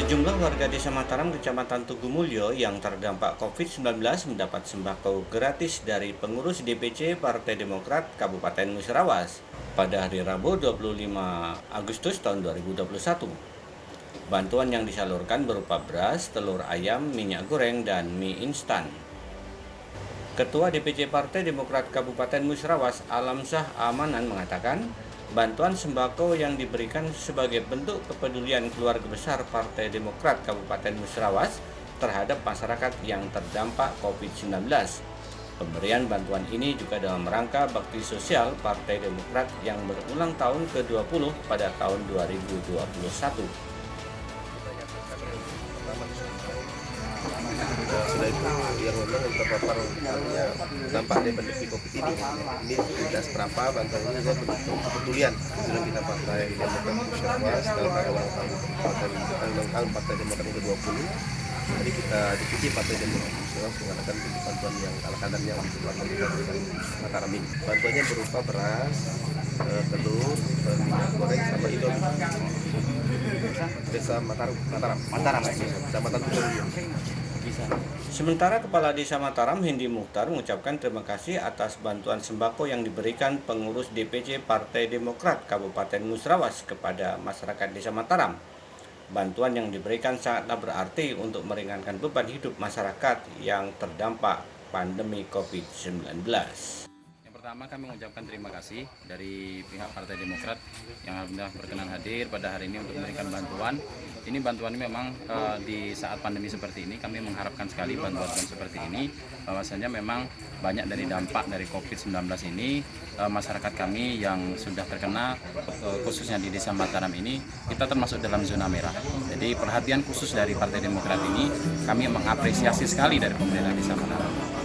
Sejumlah warga desa Mataram, Kecamatan Tugu Mulyo yang terdampak COVID-19 mendapat sembako gratis dari pengurus DPC Partai Demokrat Kabupaten Musirawas pada hari Rabu 25 Agustus tahun 2021. Bantuan yang disalurkan berupa beras, telur ayam, minyak goreng, dan mie instan. Ketua DPC Partai Demokrat Kabupaten Musirawas Alam Syah Amanan mengatakan, bantuan sembako yang diberikan sebagai bentuk kepedulian keluarga besar Partai Demokrat Kabupaten Musrawas terhadap masyarakat yang terdampak COVID-19. Pemberian bantuan ini juga dalam rangka bakti sosial Partai Demokrat yang berulang tahun ke-20 pada tahun 2021. Sudah itu yang memang terpapar ya, dampak dari pandemi covid ini. Ini tidak seberapa bantuannya saja bentuk kepedulian. Sudah kita partai demokrat musyawarah dalam rangka ulang tahun partai demokrat ke 20 jadi kita diskusi partai demokrat musyawarah mengadakan bantuan yang ala kadarnya untuk partai demokrat Mataram ini bantuannya berupa beras eh, telur eh, minyak goreng sama indomie. Desa Mataram Mataram. Mataram kecamatan Tujuh Sementara Kepala Desa Mataram Hindi Mukhtar mengucapkan terima kasih atas bantuan sembako yang diberikan pengurus DPC Partai Demokrat Kabupaten Musrawas kepada masyarakat Desa Mataram. Bantuan yang diberikan sangatlah berarti untuk meringankan beban hidup masyarakat yang terdampak pandemi COVID-19 pertama kami mengucapkan terima kasih dari pihak Partai Demokrat yang alhamdulillah berkenan hadir pada hari ini untuk memberikan bantuan. Ini bantuan ini memang uh, di saat pandemi seperti ini kami mengharapkan sekali bantuan seperti ini bahwasanya memang banyak dari dampak dari COVID-19 ini uh, masyarakat kami yang sudah terkena uh, khususnya di Desa Mataram ini kita termasuk dalam zona merah. Jadi perhatian khusus dari Partai Demokrat ini kami mengapresiasi sekali dari pemerintah Desa Mataram.